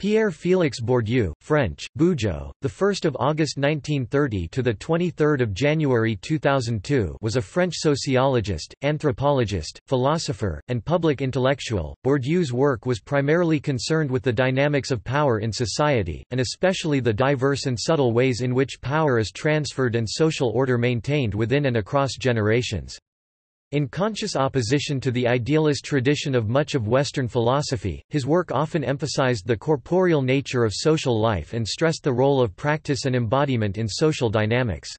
Pierre-Félix Bourdieu, French, Bugeaud, the 1st of August 1930 to the 23rd of January 2002, was a French sociologist, anthropologist, philosopher, and public intellectual. Bourdieu's work was primarily concerned with the dynamics of power in society, and especially the diverse and subtle ways in which power is transferred and social order maintained within and across generations. In conscious opposition to the idealist tradition of much of Western philosophy, his work often emphasized the corporeal nature of social life and stressed the role of practice and embodiment in social dynamics.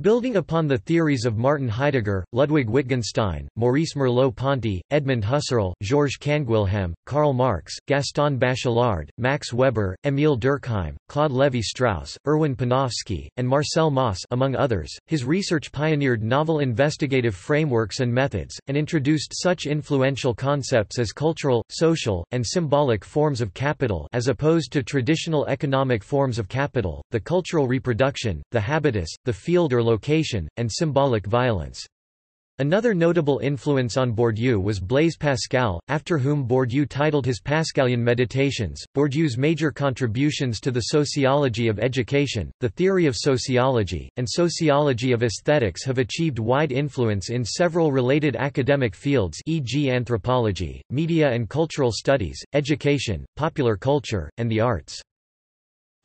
Building upon the theories of Martin Heidegger, Ludwig Wittgenstein, Maurice Merleau-Ponty, Edmund Husserl, Georges Canguilhem, Karl Marx, Gaston Bachelard, Max Weber, Émile Durkheim, Claude Lévi-Strauss, Erwin Panofsky, and Marcel Mauss among others, his research pioneered novel investigative frameworks and methods, and introduced such influential concepts as cultural, social, and symbolic forms of capital as opposed to traditional economic forms of capital, the cultural reproduction, the habitus, the field or location, and symbolic violence. Another notable influence on Bourdieu was Blaise Pascal, after whom Bourdieu titled his Pascalian Meditations. Bourdieu's major contributions to the sociology of education, the theory of sociology, and sociology of aesthetics have achieved wide influence in several related academic fields e.g. anthropology, media and cultural studies, education, popular culture, and the arts.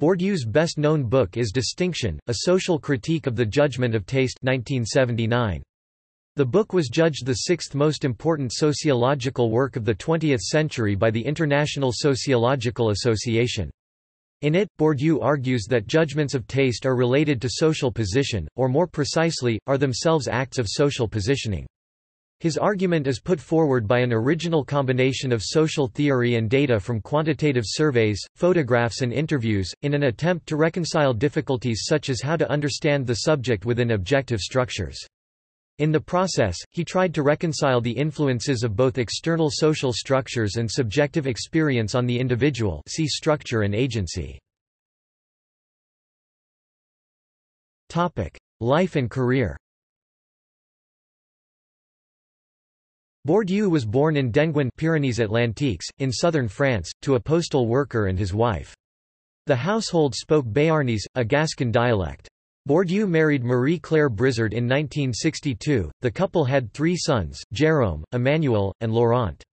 Bourdieu's best-known book is Distinction, A Social Critique of the Judgment of Taste 1979. The book was judged the sixth most important sociological work of the 20th century by the International Sociological Association. In it, Bourdieu argues that judgments of taste are related to social position, or more precisely, are themselves acts of social positioning. His argument is put forward by an original combination of social theory and data from quantitative surveys, photographs and interviews, in an attempt to reconcile difficulties such as how to understand the subject within objective structures. In the process, he tried to reconcile the influences of both external social structures and subjective experience on the individual see structure and agency. Life and career Bourdieu was born in Denguin Pyrenees-Atlantiques, in southern France, to a postal worker and his wife. The household spoke Béarnese, a Gascon dialect. Bourdieu married Marie-Claire Brizard in 1962. The couple had three sons, Jérôme, Emmanuel, and Laurent.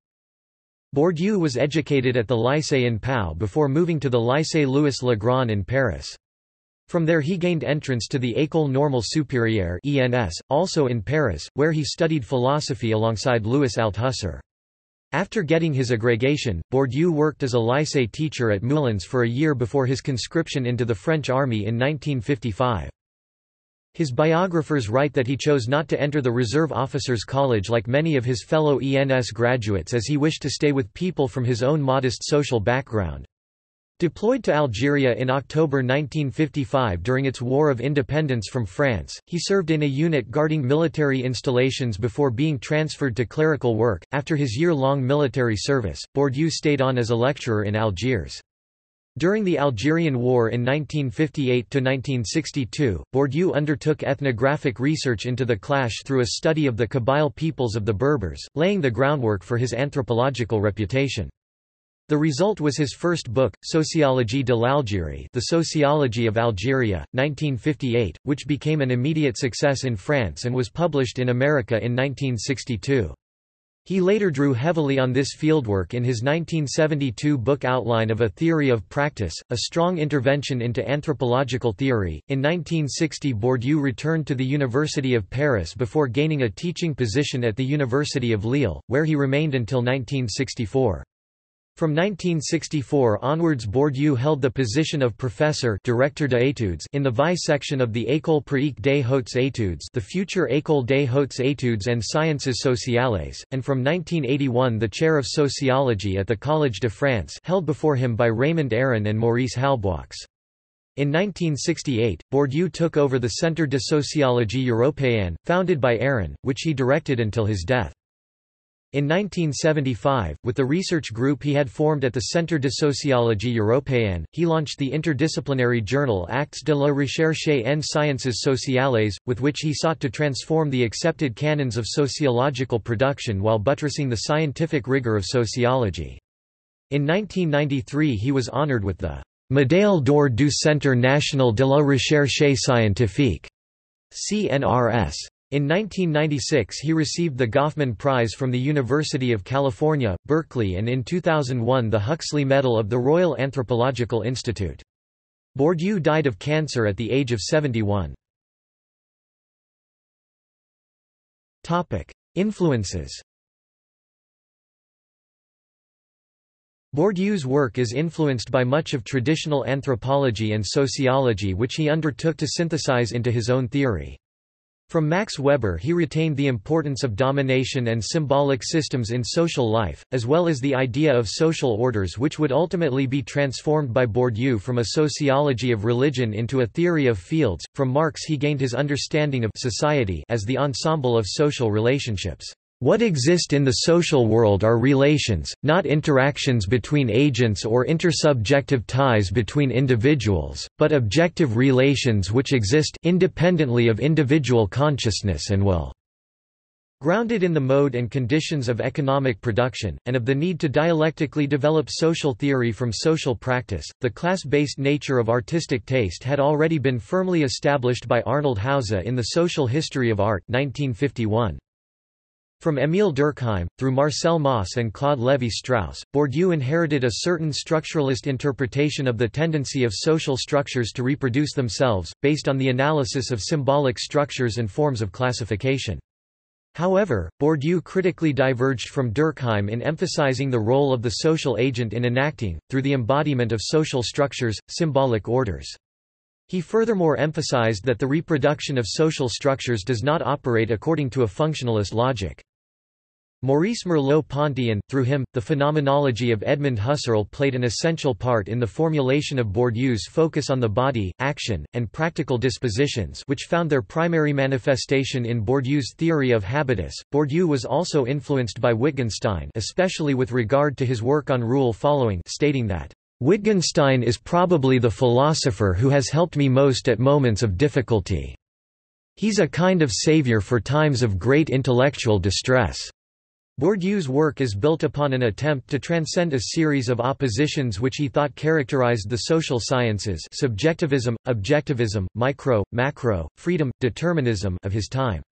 Bourdieu was educated at the Lycée in Pau before moving to the Lycée Louis Le Grand in Paris. From there he gained entrance to the École Normale Supérieure ENS, also in Paris, where he studied philosophy alongside Louis Althusser. After getting his agrégation, Bourdieu worked as a lycée teacher at Moulins for a year before his conscription into the French army in 1955. His biographers write that he chose not to enter the Reserve Officers College like many of his fellow ENS graduates as he wished to stay with people from his own modest social background. Deployed to Algeria in October 1955 during its War of Independence from France, he served in a unit guarding military installations before being transferred to clerical work. After his year long military service, Bourdieu stayed on as a lecturer in Algiers. During the Algerian War in 1958–1962, Bourdieu undertook ethnographic research into the clash through a study of the Kabyle peoples of the Berbers, laying the groundwork for his anthropological reputation. The result was his first book, Sociologie de l'Algérie The Sociology of Algeria, 1958, which became an immediate success in France and was published in America in 1962. He later drew heavily on this fieldwork in his 1972 book Outline of a Theory of Practice, a strong intervention into anthropological theory. In 1960, Bourdieu returned to the University of Paris before gaining a teaching position at the University of Lille, where he remained until 1964. From 1964 onwards Bourdieu held the position of professor directeur d'études in the VI section of the École pratique des hautes études the future École des hautes études and sciences sociales, and from 1981 the chair of sociology at the Collège de France held before him by Raymond Aron and Maurice Halbwachs. In 1968, Bourdieu took over the Centre de Sociologie Européenne, founded by Aron, which he directed until his death. In 1975, with the research group he had formed at the Centre de Sociologie Européenne, he launched the interdisciplinary journal Actes de la Recherche en Sciences Sociales, with which he sought to transform the accepted canons of sociological production while buttressing the scientific rigor of sociology. In 1993 he was honored with the Médaille d'or du Centre National de la Recherche Scientifique CNRS. In 1996 he received the Goffman Prize from the University of California, Berkeley and in 2001 the Huxley Medal of the Royal Anthropological Institute. Bourdieu died of cancer at the age of 71. Influences Bourdieu's work is influenced by much of traditional anthropology and sociology which he undertook to synthesize into his own theory. From Max Weber he retained the importance of domination and symbolic systems in social life, as well as the idea of social orders which would ultimately be transformed by Bourdieu from a sociology of religion into a theory of fields. From Marx he gained his understanding of society as the ensemble of social relationships. What exist in the social world are relations, not interactions between agents or intersubjective ties between individuals, but objective relations which exist independently of individual consciousness and will. Grounded in the mode and conditions of economic production, and of the need to dialectically develop social theory from social practice, the class-based nature of artistic taste had already been firmly established by Arnold Hauser in The Social History of Art 1951. From Émile Durkheim, through Marcel Mauss and Claude Lévi-Strauss, Bourdieu inherited a certain structuralist interpretation of the tendency of social structures to reproduce themselves, based on the analysis of symbolic structures and forms of classification. However, Bourdieu critically diverged from Durkheim in emphasizing the role of the social agent in enacting, through the embodiment of social structures, symbolic orders. He furthermore emphasized that the reproduction of social structures does not operate according to a functionalist logic. Maurice Merleau-Ponty and, through him, the phenomenology of Edmund Husserl played an essential part in the formulation of Bourdieu's focus on the body, action, and practical dispositions which found their primary manifestation in Bourdieu's theory of habitus. Bourdieu was also influenced by Wittgenstein especially with regard to his work on rule following stating that, "...Wittgenstein is probably the philosopher who has helped me most at moments of difficulty. He's a kind of savior for times of great intellectual distress." Bourdieu's work is built upon an attempt to transcend a series of oppositions which he thought characterized the social sciences subjectivism, objectivism, micro, macro, freedom, determinism of his time.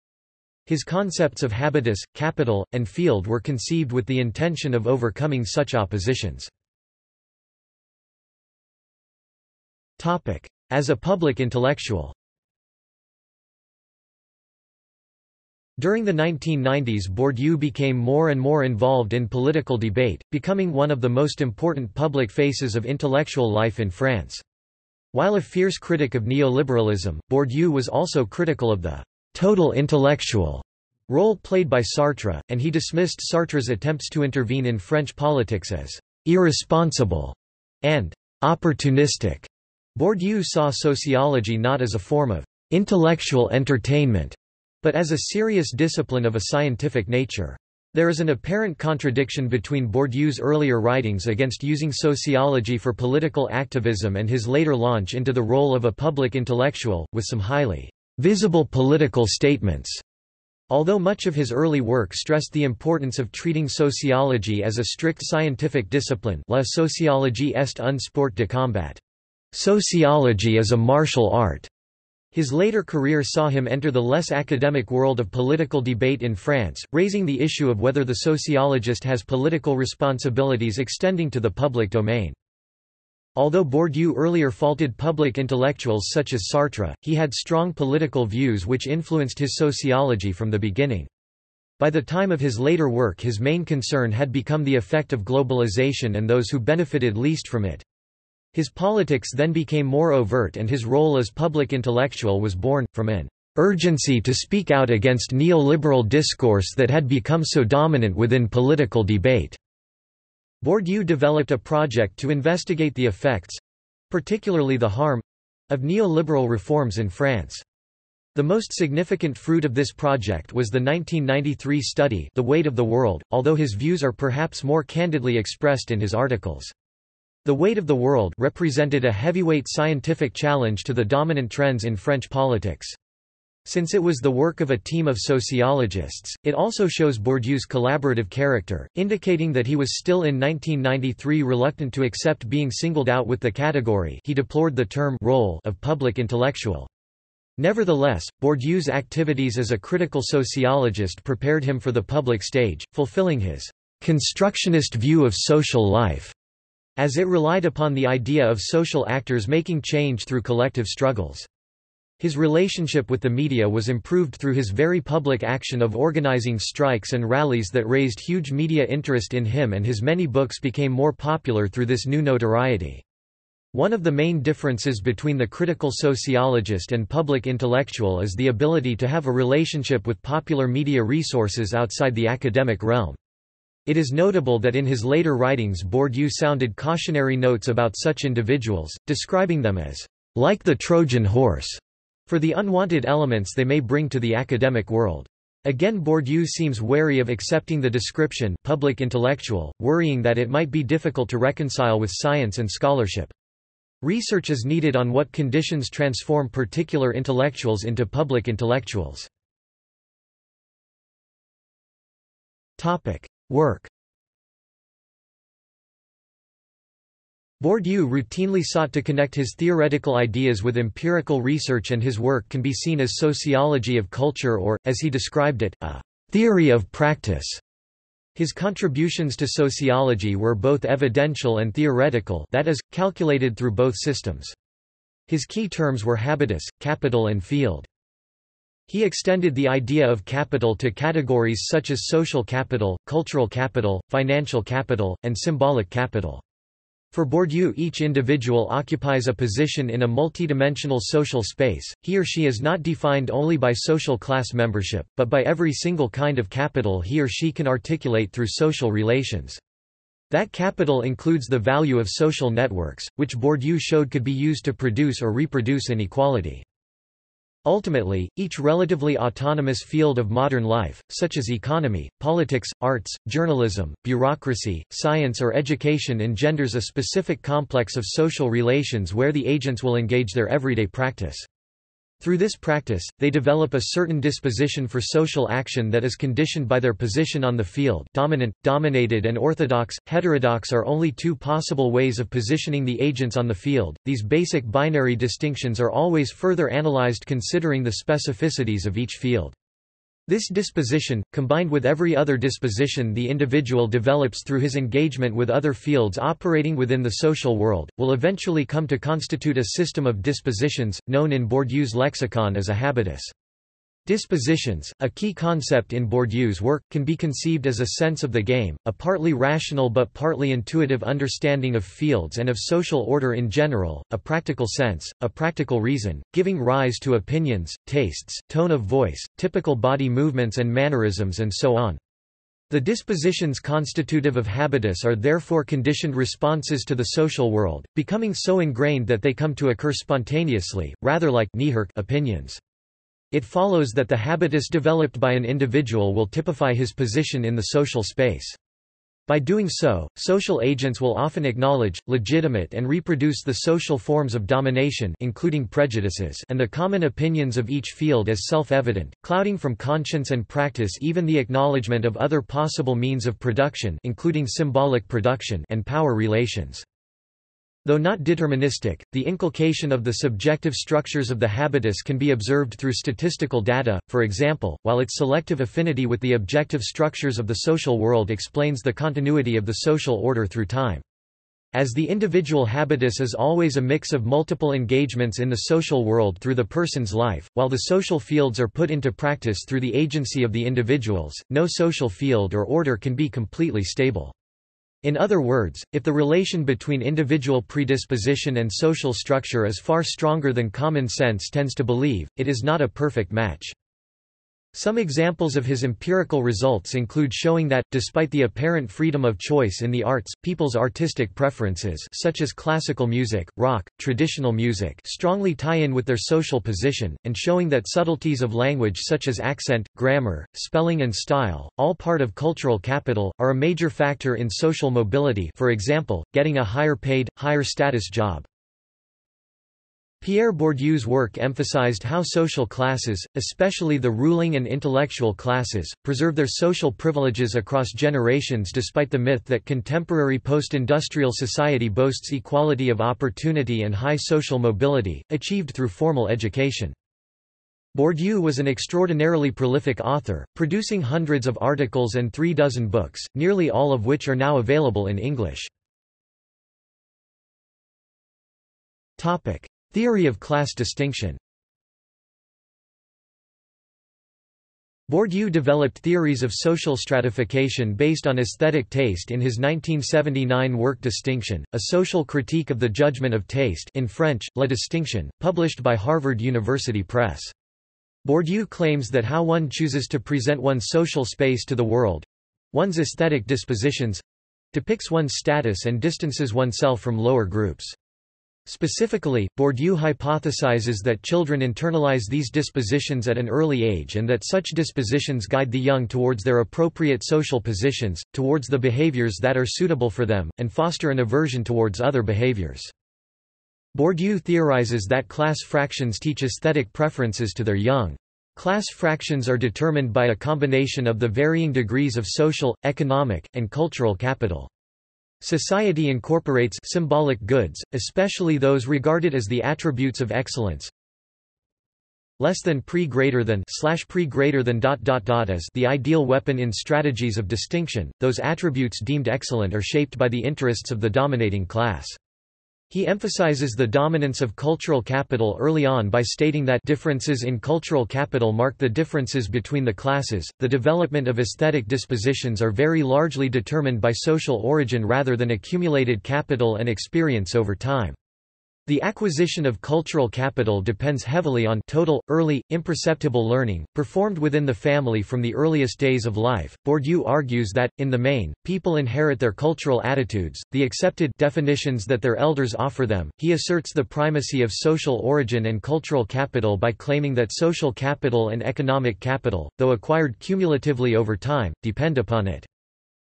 His concepts of habitus, capital, and field were conceived with the intention of overcoming such oppositions. As a public intellectual During the 1990s Bourdieu became more and more involved in political debate, becoming one of the most important public faces of intellectual life in France. While a fierce critic of neoliberalism, Bourdieu was also critical of the «total intellectual» role played by Sartre, and he dismissed Sartre's attempts to intervene in French politics as «irresponsible» and «opportunistic». Bourdieu saw sociology not as a form of «intellectual entertainment» but as a serious discipline of a scientific nature. There is an apparent contradiction between Bourdieu's earlier writings against using sociology for political activism and his later launch into the role of a public intellectual, with some highly visible political statements. Although much of his early work stressed the importance of treating sociology as a strict scientific discipline La sociologie est un sport de combat. Sociology is a martial art. His later career saw him enter the less academic world of political debate in France, raising the issue of whether the sociologist has political responsibilities extending to the public domain. Although Bourdieu earlier faulted public intellectuals such as Sartre, he had strong political views which influenced his sociology from the beginning. By the time of his later work his main concern had become the effect of globalization and those who benefited least from it. His politics then became more overt and his role as public intellectual was born, from an urgency to speak out against neoliberal discourse that had become so dominant within political debate. Bourdieu developed a project to investigate the effects—particularly the harm—of neoliberal reforms in France. The most significant fruit of this project was the 1993 study The Weight of the World, although his views are perhaps more candidly expressed in his articles. The weight of the world represented a heavyweight scientific challenge to the dominant trends in French politics. Since it was the work of a team of sociologists, it also shows Bourdieu's collaborative character, indicating that he was still in 1993 reluctant to accept being singled out with the category he deplored the term role of public intellectual. Nevertheless, Bourdieu's activities as a critical sociologist prepared him for the public stage, fulfilling his constructionist view of social life, as it relied upon the idea of social actors making change through collective struggles. His relationship with the media was improved through his very public action of organizing strikes and rallies that raised huge media interest in him and his many books became more popular through this new notoriety. One of the main differences between the critical sociologist and public intellectual is the ability to have a relationship with popular media resources outside the academic realm. It is notable that in his later writings Bourdieu sounded cautionary notes about such individuals, describing them as like the Trojan horse for the unwanted elements they may bring to the academic world. Again Bourdieu seems wary of accepting the description public intellectual, worrying that it might be difficult to reconcile with science and scholarship. Research is needed on what conditions transform particular intellectuals into public intellectuals. Work Bourdieu routinely sought to connect his theoretical ideas with empirical research and his work can be seen as sociology of culture or, as he described it, a theory of practice. His contributions to sociology were both evidential and theoretical that is, calculated through both systems. His key terms were habitus, capital and field. He extended the idea of capital to categories such as social capital, cultural capital, financial capital, and symbolic capital. For Bourdieu each individual occupies a position in a multidimensional social space, he or she is not defined only by social class membership, but by every single kind of capital he or she can articulate through social relations. That capital includes the value of social networks, which Bourdieu showed could be used to produce or reproduce inequality. Ultimately, each relatively autonomous field of modern life, such as economy, politics, arts, journalism, bureaucracy, science or education engenders a specific complex of social relations where the agents will engage their everyday practice. Through this practice, they develop a certain disposition for social action that is conditioned by their position on the field dominant, dominated and orthodox, heterodox are only two possible ways of positioning the agents on the field. These basic binary distinctions are always further analyzed considering the specificities of each field. This disposition, combined with every other disposition the individual develops through his engagement with other fields operating within the social world, will eventually come to constitute a system of dispositions, known in Bourdieu's lexicon as a habitus. Dispositions, a key concept in Bourdieu's work, can be conceived as a sense of the game, a partly rational but partly intuitive understanding of fields and of social order in general, a practical sense, a practical reason, giving rise to opinions, tastes, tone of voice, typical body movements and mannerisms and so on. The dispositions constitutive of habitus are therefore conditioned responses to the social world, becoming so ingrained that they come to occur spontaneously, rather like opinions. It follows that the habitus developed by an individual will typify his position in the social space. By doing so, social agents will often acknowledge, legitimate and reproduce the social forms of domination including prejudices and the common opinions of each field as self-evident, clouding from conscience and practice even the acknowledgement of other possible means of production including symbolic production and power relations. Though not deterministic, the inculcation of the subjective structures of the habitus can be observed through statistical data, for example, while its selective affinity with the objective structures of the social world explains the continuity of the social order through time. As the individual habitus is always a mix of multiple engagements in the social world through the person's life, while the social fields are put into practice through the agency of the individuals, no social field or order can be completely stable. In other words, if the relation between individual predisposition and social structure is far stronger than common sense tends to believe, it is not a perfect match. Some examples of his empirical results include showing that, despite the apparent freedom of choice in the arts, people's artistic preferences such as classical music, rock, traditional music strongly tie in with their social position, and showing that subtleties of language such as accent, grammar, spelling and style, all part of cultural capital, are a major factor in social mobility for example, getting a higher paid, higher status job. Pierre Bourdieu's work emphasized how social classes, especially the ruling and intellectual classes, preserve their social privileges across generations despite the myth that contemporary post-industrial society boasts equality of opportunity and high social mobility, achieved through formal education. Bourdieu was an extraordinarily prolific author, producing hundreds of articles and three dozen books, nearly all of which are now available in English. Theory of class distinction Bourdieu developed theories of social stratification based on aesthetic taste in his 1979 work Distinction, a social critique of the judgment of taste in French, La Distinction, published by Harvard University Press. Bourdieu claims that how one chooses to present one's social space to the world—one's aesthetic dispositions—depicts one's status and distances oneself from lower groups. Specifically, Bourdieu hypothesizes that children internalize these dispositions at an early age and that such dispositions guide the young towards their appropriate social positions, towards the behaviors that are suitable for them, and foster an aversion towards other behaviors. Bourdieu theorizes that class fractions teach aesthetic preferences to their young. Class fractions are determined by a combination of the varying degrees of social, economic, and cultural capital. Society incorporates symbolic goods, especially those regarded as the attributes of excellence. Less than pre greater than slash pre greater than dot dot dot as the ideal weapon in strategies of distinction. Those attributes deemed excellent are shaped by the interests of the dominating class. He emphasizes the dominance of cultural capital early on by stating that differences in cultural capital mark the differences between the classes. The development of aesthetic dispositions are very largely determined by social origin rather than accumulated capital and experience over time. The acquisition of cultural capital depends heavily on total, early, imperceptible learning, performed within the family from the earliest days of life. Bourdieu argues that, in the main, people inherit their cultural attitudes, the accepted definitions that their elders offer them. He asserts the primacy of social origin and cultural capital by claiming that social capital and economic capital, though acquired cumulatively over time, depend upon it.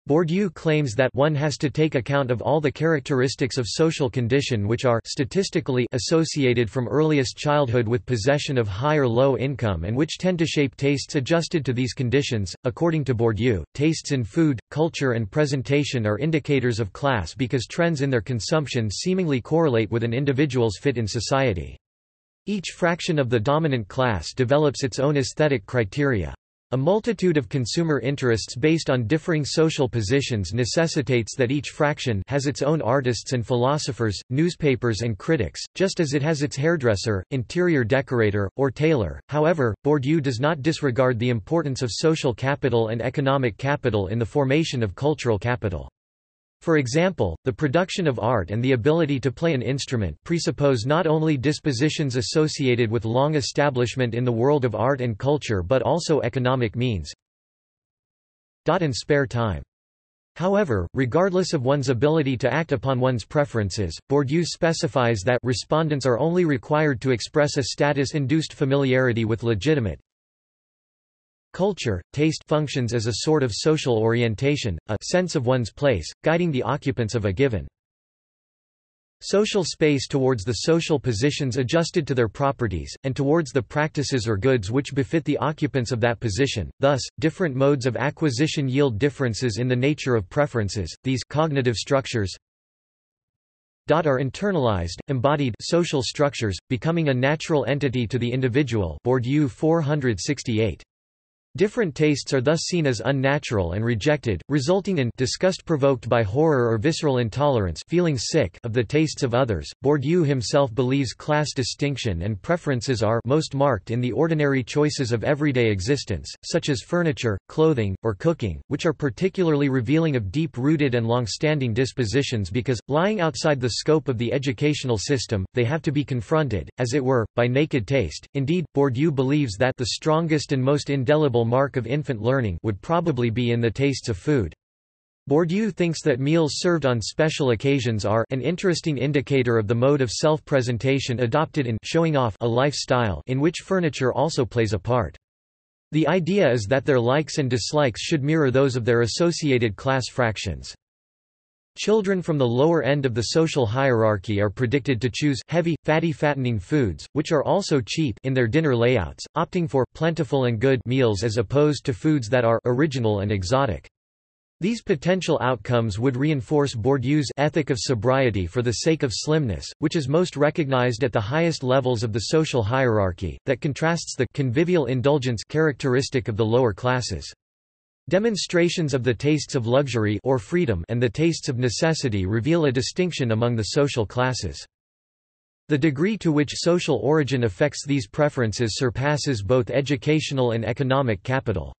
Bourdieu claims that one has to take account of all the characteristics of social condition which are statistically associated from earliest childhood with possession of high or low income and which tend to shape tastes adjusted to these conditions. According to Bourdieu, tastes in food, culture and presentation are indicators of class because trends in their consumption seemingly correlate with an individual's fit in society. Each fraction of the dominant class develops its own aesthetic criteria. A multitude of consumer interests based on differing social positions necessitates that each fraction has its own artists and philosophers, newspapers and critics, just as it has its hairdresser, interior decorator, or tailor. However, Bourdieu does not disregard the importance of social capital and economic capital in the formation of cultural capital. For example, the production of art and the ability to play an instrument presuppose not only dispositions associated with long establishment in the world of art and culture but also economic means and spare time. However, regardless of one's ability to act upon one's preferences, Bourdieu specifies that respondents are only required to express a status-induced familiarity with legitimate, Culture, taste functions as a sort of social orientation, a sense of one's place, guiding the occupants of a given social space towards the social positions adjusted to their properties, and towards the practices or goods which befit the occupants of that position. Thus, different modes of acquisition yield differences in the nature of preferences. These cognitive structures are internalized, embodied social structures, becoming a natural entity to the individual. Bourdieu 468. Different tastes are thus seen as unnatural and rejected, resulting in disgust provoked by horror or visceral intolerance feeling sick of the tastes of others. Bourdieu himself believes class distinction and preferences are most marked in the ordinary choices of everyday existence, such as furniture, clothing, or cooking, which are particularly revealing of deep-rooted and long-standing dispositions because, lying outside the scope of the educational system, they have to be confronted, as it were, by naked taste. Indeed, Bourdieu believes that the strongest and most indelible mark of infant learning would probably be in the tastes of food. Bourdieu thinks that meals served on special occasions are an interesting indicator of the mode of self-presentation adopted in showing off a lifestyle in which furniture also plays a part. The idea is that their likes and dislikes should mirror those of their associated class fractions. Children from the lower end of the social hierarchy are predicted to choose heavy, fatty fattening foods, which are also cheap in their dinner layouts, opting for plentiful and good meals as opposed to foods that are original and exotic. These potential outcomes would reinforce Bourdieu's ethic of sobriety for the sake of slimness, which is most recognized at the highest levels of the social hierarchy, that contrasts the convivial indulgence characteristic of the lower classes. Demonstrations of the tastes of luxury or freedom and the tastes of necessity reveal a distinction among the social classes. The degree to which social origin affects these preferences surpasses both educational and economic capital.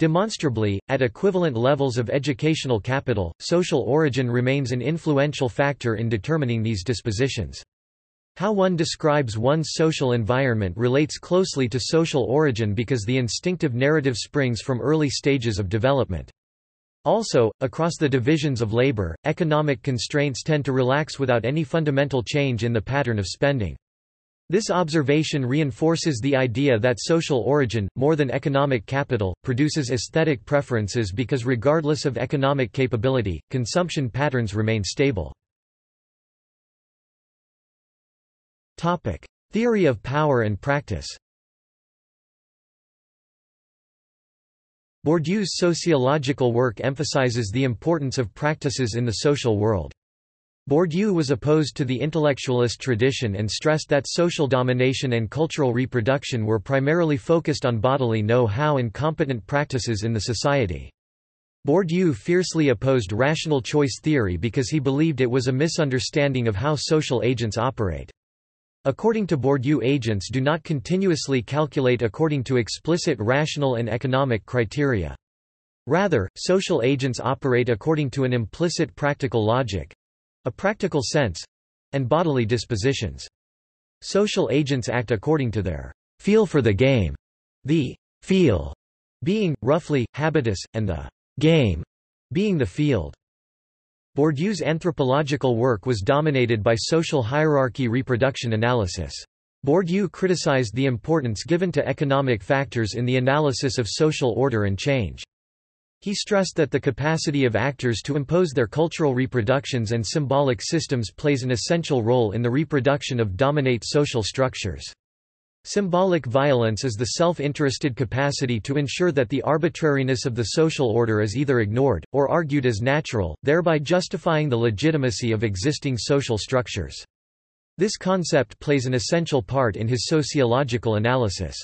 Demonstrably, at equivalent levels of educational capital, social origin remains an influential factor in determining these dispositions. How one describes one's social environment relates closely to social origin because the instinctive narrative springs from early stages of development. Also, across the divisions of labor, economic constraints tend to relax without any fundamental change in the pattern of spending. This observation reinforces the idea that social origin, more than economic capital, produces aesthetic preferences because regardless of economic capability, consumption patterns remain stable. Theory of power and practice. Bourdieu's sociological work emphasizes the importance of practices in the social world. Bourdieu was opposed to the intellectualist tradition and stressed that social domination and cultural reproduction were primarily focused on bodily know-how and competent practices in the society. Bourdieu fiercely opposed rational choice theory because he believed it was a misunderstanding of how social agents operate. According to Bourdieu agents do not continuously calculate according to explicit rational and economic criteria. Rather, social agents operate according to an implicit practical logic—a practical sense—and bodily dispositions. Social agents act according to their feel for the game, the feel being, roughly, habitus, and the game being the field. Bourdieu's anthropological work was dominated by social hierarchy reproduction analysis. Bourdieu criticized the importance given to economic factors in the analysis of social order and change. He stressed that the capacity of actors to impose their cultural reproductions and symbolic systems plays an essential role in the reproduction of dominate social structures. Symbolic violence is the self-interested capacity to ensure that the arbitrariness of the social order is either ignored, or argued as natural, thereby justifying the legitimacy of existing social structures. This concept plays an essential part in his sociological analysis.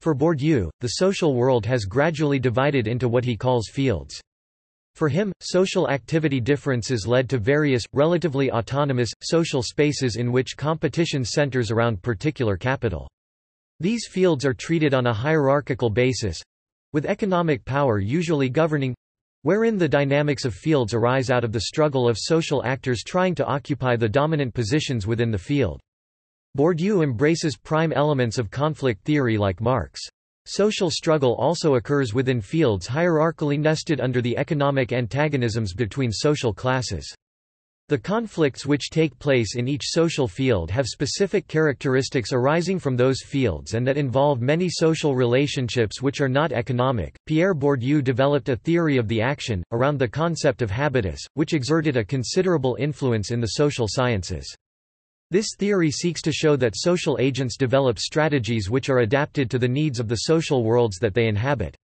For Bourdieu, the social world has gradually divided into what he calls fields. For him, social activity differences led to various, relatively autonomous, social spaces in which competition centers around particular capital. These fields are treated on a hierarchical basis—with economic power usually governing—wherein the dynamics of fields arise out of the struggle of social actors trying to occupy the dominant positions within the field. Bourdieu embraces prime elements of conflict theory like Marx. Social struggle also occurs within fields hierarchically nested under the economic antagonisms between social classes. The conflicts which take place in each social field have specific characteristics arising from those fields and that involve many social relationships which are not economic. Pierre Bourdieu developed a theory of the action, around the concept of habitus, which exerted a considerable influence in the social sciences. This theory seeks to show that social agents develop strategies which are adapted to the needs of the social worlds that they inhabit.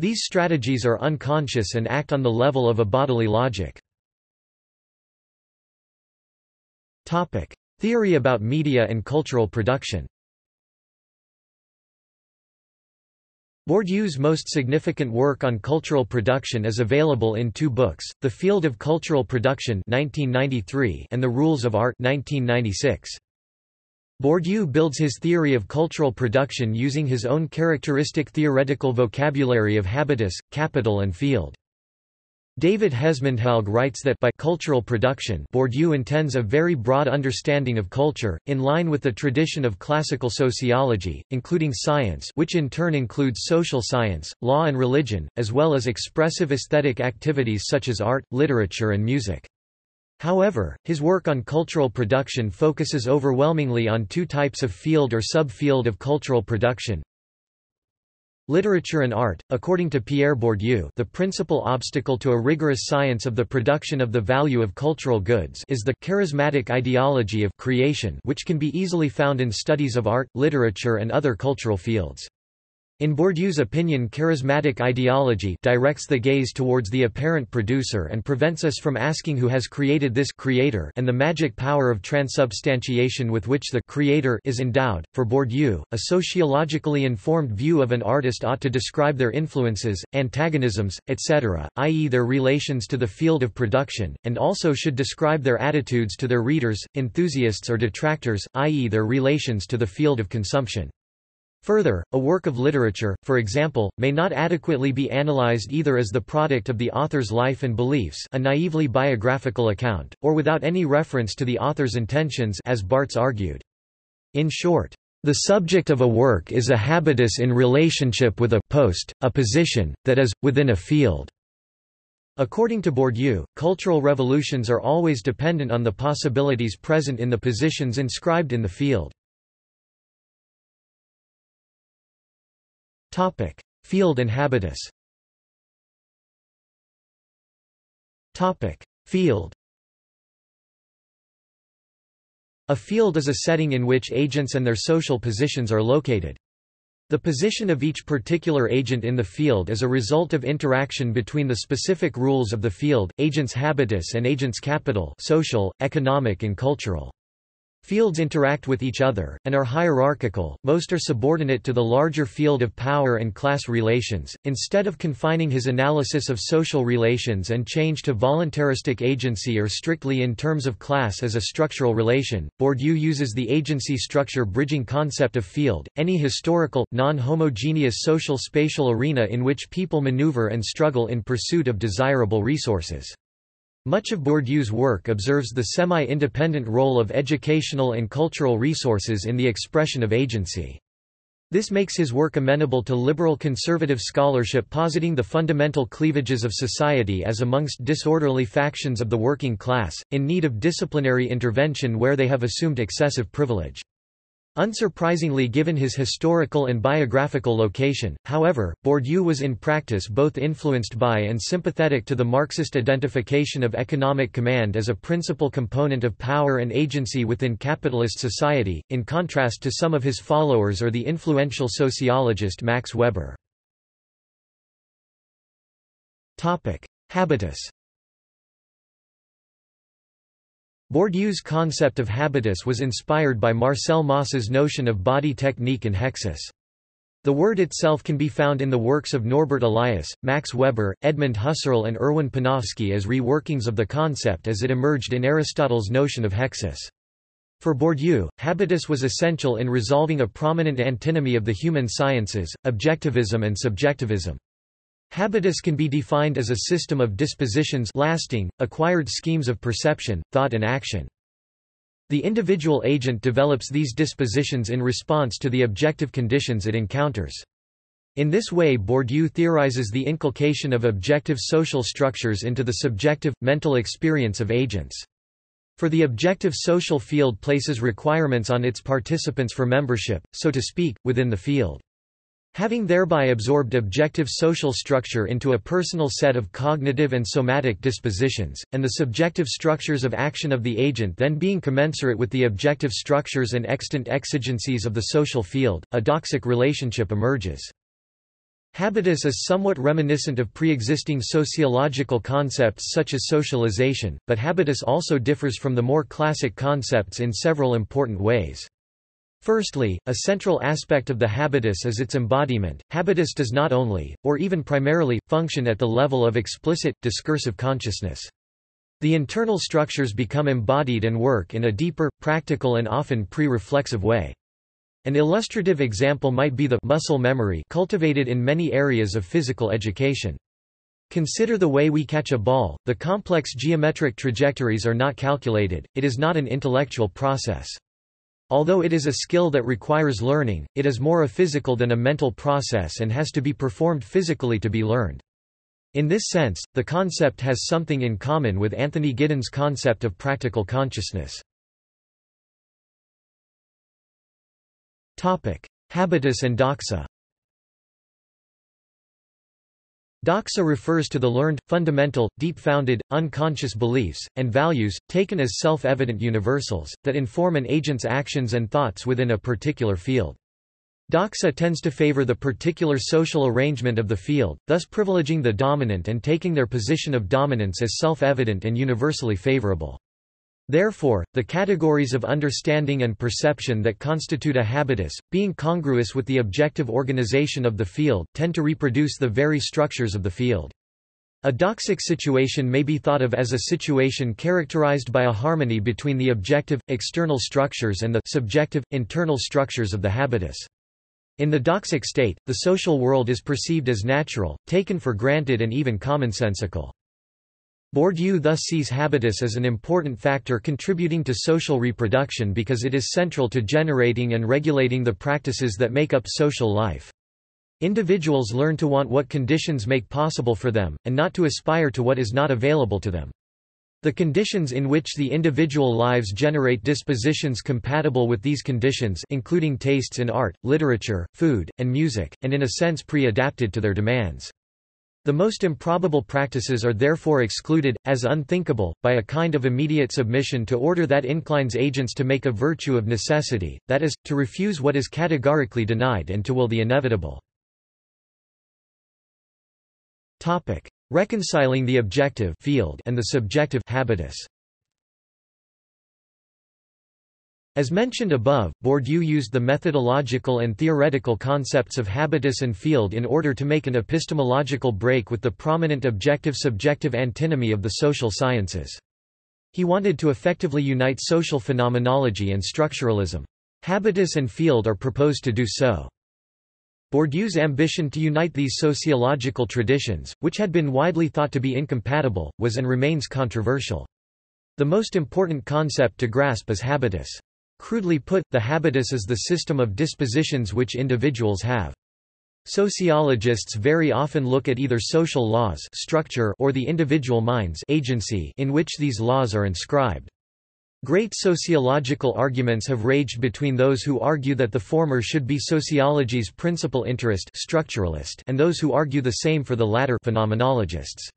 These strategies are unconscious and act on the level of a bodily logic. Topic: Theory about media and cultural production Bourdieu's most significant work on cultural production is available in two books, The Field of Cultural Production 1993 and The Rules of Art 1996. Bourdieu builds his theory of cultural production using his own characteristic theoretical vocabulary of habitus, capital and field. David Hesmondhalgh writes that by cultural production Bourdieu intends a very broad understanding of culture, in line with the tradition of classical sociology, including science which in turn includes social science, law and religion, as well as expressive aesthetic activities such as art, literature and music. However, his work on cultural production focuses overwhelmingly on two types of field or subfield of cultural production, Literature and art, according to Pierre Bourdieu the principal obstacle to a rigorous science of the production of the value of cultural goods is the charismatic ideology of creation which can be easily found in studies of art, literature and other cultural fields. In Bourdieu's opinion charismatic ideology directs the gaze towards the apparent producer and prevents us from asking who has created this creator and the magic power of transubstantiation with which the creator is endowed. For Bourdieu, a sociologically informed view of an artist ought to describe their influences, antagonisms, etc., i.e. their relations to the field of production, and also should describe their attitudes to their readers, enthusiasts or detractors, i.e. their relations to the field of consumption. Further, a work of literature, for example, may not adequately be analyzed either as the product of the author's life and beliefs a naively biographical account, or without any reference to the author's intentions as Barthes argued. In short, the subject of a work is a habitus in relationship with a post, a position, that is, within a field. According to Bourdieu, cultural revolutions are always dependent on the possibilities present in the positions inscribed in the field. Topic: Field and habitus. Topic: Field. A field is a setting in which agents and their social positions are located. The position of each particular agent in the field is a result of interaction between the specific rules of the field, agent's habitus and agent's capital social, economic and cultural. Fields interact with each other, and are hierarchical, most are subordinate to the larger field of power and class relations. Instead of confining his analysis of social relations and change to voluntaristic agency or strictly in terms of class as a structural relation, Bourdieu uses the agency structure bridging concept of field, any historical, non-homogeneous social spatial arena in which people maneuver and struggle in pursuit of desirable resources. Much of Bourdieu's work observes the semi-independent role of educational and cultural resources in the expression of agency. This makes his work amenable to liberal conservative scholarship positing the fundamental cleavages of society as amongst disorderly factions of the working class, in need of disciplinary intervention where they have assumed excessive privilege. Unsurprisingly given his historical and biographical location, however, Bourdieu was in practice both influenced by and sympathetic to the Marxist identification of economic command as a principal component of power and agency within capitalist society, in contrast to some of his followers or the influential sociologist Max Weber. Habitus Bourdieu's concept of habitus was inspired by Marcel Mauss's notion of body technique and hexis. The word itself can be found in the works of Norbert Elias, Max Weber, Edmund Husserl and Erwin Panofsky as reworkings of the concept as it emerged in Aristotle's notion of hexis. For Bourdieu, habitus was essential in resolving a prominent antinomy of the human sciences, objectivism and subjectivism. Habitus can be defined as a system of dispositions lasting, acquired schemes of perception, thought and action. The individual agent develops these dispositions in response to the objective conditions it encounters. In this way Bourdieu theorizes the inculcation of objective social structures into the subjective, mental experience of agents. For the objective social field places requirements on its participants for membership, so to speak, within the field. Having thereby absorbed objective social structure into a personal set of cognitive and somatic dispositions, and the subjective structures of action of the agent then being commensurate with the objective structures and extant exigencies of the social field, a doxic relationship emerges. Habitus is somewhat reminiscent of pre-existing sociological concepts such as socialization, but habitus also differs from the more classic concepts in several important ways. Firstly, a central aspect of the habitus is its embodiment. Habitus does not only, or even primarily, function at the level of explicit, discursive consciousness. The internal structures become embodied and work in a deeper, practical and often pre-reflexive way. An illustrative example might be the muscle memory cultivated in many areas of physical education. Consider the way we catch a ball, the complex geometric trajectories are not calculated, it is not an intellectual process. Although it is a skill that requires learning, it is more a physical than a mental process and has to be performed physically to be learned. In this sense, the concept has something in common with Anthony Giddens' concept of practical consciousness. Habitus and doxa Doxa refers to the learned, fundamental, deep-founded, unconscious beliefs, and values, taken as self-evident universals, that inform an agent's actions and thoughts within a particular field. Doxa tends to favor the particular social arrangement of the field, thus privileging the dominant and taking their position of dominance as self-evident and universally favorable. Therefore, the categories of understanding and perception that constitute a habitus, being congruous with the objective organization of the field, tend to reproduce the very structures of the field. A doxic situation may be thought of as a situation characterized by a harmony between the objective, external structures and the subjective, internal structures of the habitus. In the doxic state, the social world is perceived as natural, taken for granted and even commonsensical. Bourdieu thus sees habitus as an important factor contributing to social reproduction because it is central to generating and regulating the practices that make up social life. Individuals learn to want what conditions make possible for them, and not to aspire to what is not available to them. The conditions in which the individual lives generate dispositions compatible with these conditions including tastes in art, literature, food, and music, and in a sense pre-adapted to their demands. The most improbable practices are therefore excluded, as unthinkable, by a kind of immediate submission to order that inclines agents to make a virtue of necessity, that is, to refuse what is categorically denied and to will the inevitable. Reconciling the objective field and the subjective habitus. As mentioned above, Bourdieu used the methodological and theoretical concepts of habitus and field in order to make an epistemological break with the prominent objective-subjective antinomy of the social sciences. He wanted to effectively unite social phenomenology and structuralism. Habitus and field are proposed to do so. Bourdieu's ambition to unite these sociological traditions, which had been widely thought to be incompatible, was and remains controversial. The most important concept to grasp is habitus. Crudely put, the habitus is the system of dispositions which individuals have. Sociologists very often look at either social laws structure or the individual mind's agency in which these laws are inscribed. Great sociological arguments have raged between those who argue that the former should be sociology's principal interest structuralist and those who argue the same for the latter phenomenologists.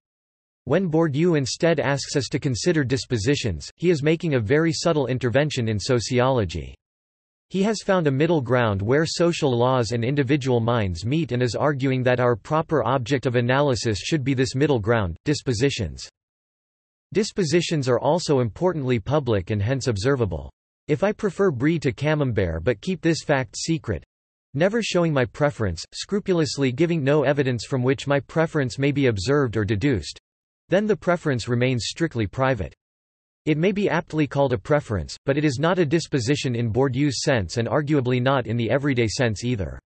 When Bourdieu instead asks us to consider dispositions, he is making a very subtle intervention in sociology. He has found a middle ground where social laws and individual minds meet and is arguing that our proper object of analysis should be this middle ground, dispositions. Dispositions are also importantly public and hence observable. If I prefer brie to camembert but keep this fact secret, never showing my preference, scrupulously giving no evidence from which my preference may be observed or deduced, then the preference remains strictly private. It may be aptly called a preference, but it is not a disposition in Bourdieu's sense and arguably not in the everyday sense either.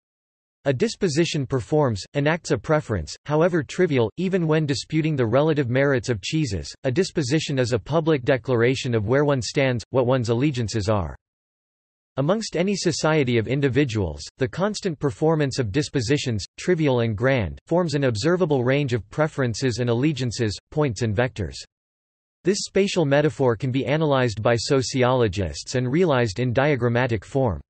A disposition performs, enacts a preference, however trivial, even when disputing the relative merits of cheeses. A disposition is a public declaration of where one stands, what one's allegiances are. Amongst any society of individuals, the constant performance of dispositions, trivial and grand, forms an observable range of preferences and allegiances, points and vectors. This spatial metaphor can be analyzed by sociologists and realized in diagrammatic form.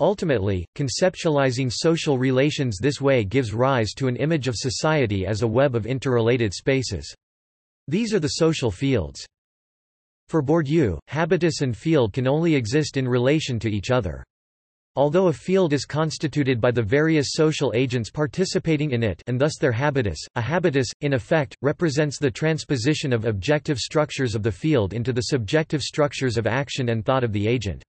Ultimately, conceptualizing social relations this way gives rise to an image of society as a web of interrelated spaces. These are the social fields. For Bourdieu, habitus and field can only exist in relation to each other. Although a field is constituted by the various social agents participating in it and thus their habitus, a habitus, in effect, represents the transposition of objective structures of the field into the subjective structures of action and thought of the agent.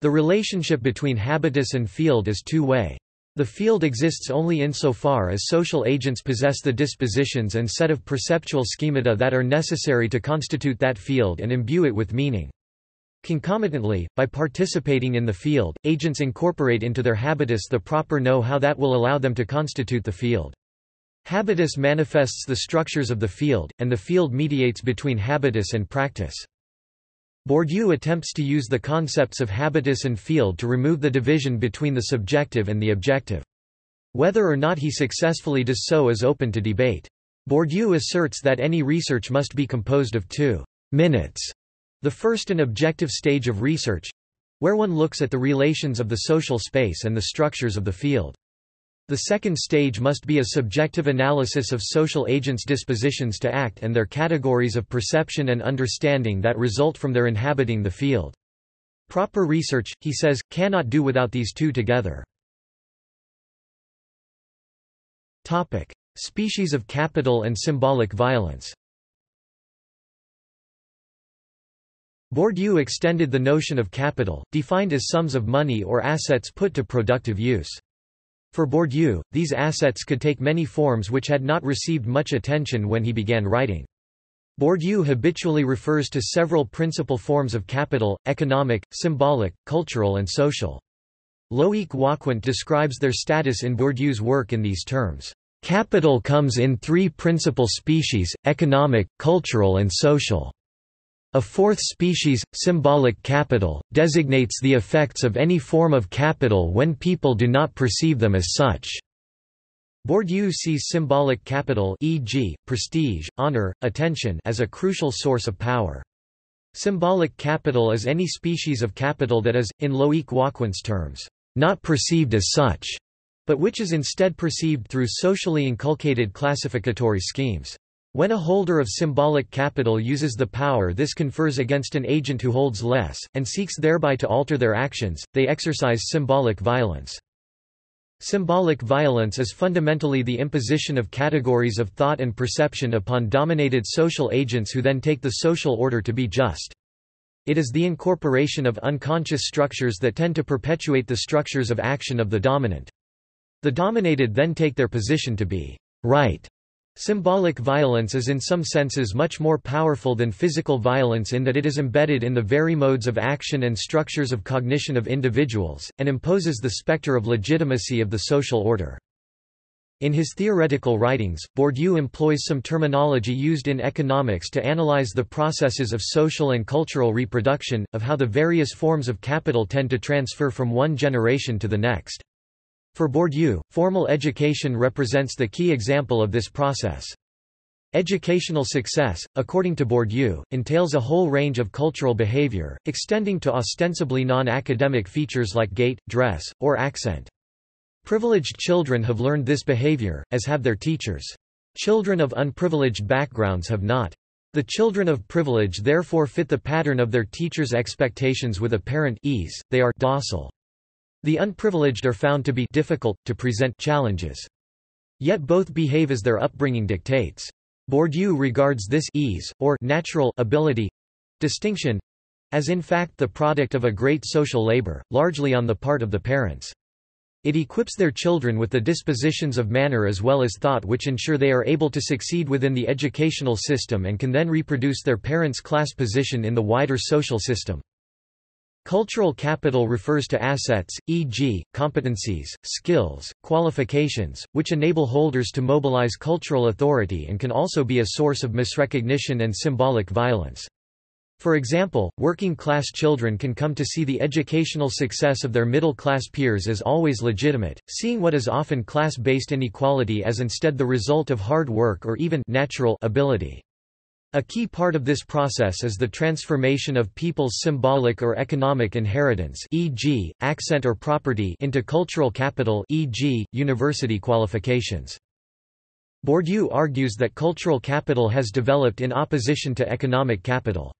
The relationship between habitus and field is two-way. The field exists only insofar as social agents possess the dispositions and set of perceptual schemata that are necessary to constitute that field and imbue it with meaning. Concomitantly, by participating in the field, agents incorporate into their habitus the proper know-how that will allow them to constitute the field. Habitus manifests the structures of the field, and the field mediates between habitus and practice. Bourdieu attempts to use the concepts of habitus and field to remove the division between the subjective and the objective. Whether or not he successfully does so is open to debate. Bourdieu asserts that any research must be composed of two minutes, the first an objective stage of research, where one looks at the relations of the social space and the structures of the field. The second stage must be a subjective analysis of social agents' dispositions to act and their categories of perception and understanding that result from their inhabiting the field. Proper research, he says, cannot do without these two together. Topic: Species of capital and symbolic violence. Bourdieu extended the notion of capital, defined as sums of money or assets put to productive use. For Bourdieu, these assets could take many forms which had not received much attention when he began writing. Bourdieu habitually refers to several principal forms of capital, economic, symbolic, cultural and social. Loïc Wacquant describes their status in Bourdieu's work in these terms. Capital comes in three principal species, economic, cultural and social. A fourth species, symbolic capital, designates the effects of any form of capital when people do not perceive them as such. Bourdieu sees symbolic capital e.g., prestige, honor, attention as a crucial source of power. Symbolic capital is any species of capital that is, in Loïc Wacquant's terms, not perceived as such, but which is instead perceived through socially inculcated classificatory schemes. When a holder of symbolic capital uses the power this confers against an agent who holds less, and seeks thereby to alter their actions, they exercise symbolic violence. Symbolic violence is fundamentally the imposition of categories of thought and perception upon dominated social agents who then take the social order to be just. It is the incorporation of unconscious structures that tend to perpetuate the structures of action of the dominant. The dominated then take their position to be right Symbolic violence is in some senses much more powerful than physical violence in that it is embedded in the very modes of action and structures of cognition of individuals, and imposes the specter of legitimacy of the social order. In his theoretical writings, Bourdieu employs some terminology used in economics to analyze the processes of social and cultural reproduction, of how the various forms of capital tend to transfer from one generation to the next. For Bourdieu, formal education represents the key example of this process. Educational success, according to Bourdieu, entails a whole range of cultural behavior, extending to ostensibly non-academic features like gait, dress, or accent. Privileged children have learned this behavior, as have their teachers. Children of unprivileged backgrounds have not. The children of privilege therefore fit the pattern of their teachers' expectations with apparent ease, they are docile. The unprivileged are found to be difficult, to present challenges. Yet both behave as their upbringing dictates. Bourdieu regards this ease, or natural ability distinction as in fact the product of a great social labor, largely on the part of the parents. It equips their children with the dispositions of manner as well as thought which ensure they are able to succeed within the educational system and can then reproduce their parents' class position in the wider social system. Cultural capital refers to assets, e.g., competencies, skills, qualifications, which enable holders to mobilize cultural authority and can also be a source of misrecognition and symbolic violence. For example, working-class children can come to see the educational success of their middle-class peers as always legitimate, seeing what is often class-based inequality as instead the result of hard work or even natural ability. A key part of this process is the transformation of people's symbolic or economic inheritance e.g., accent or property into cultural capital e.g., university qualifications. Bourdieu argues that cultural capital has developed in opposition to economic capital.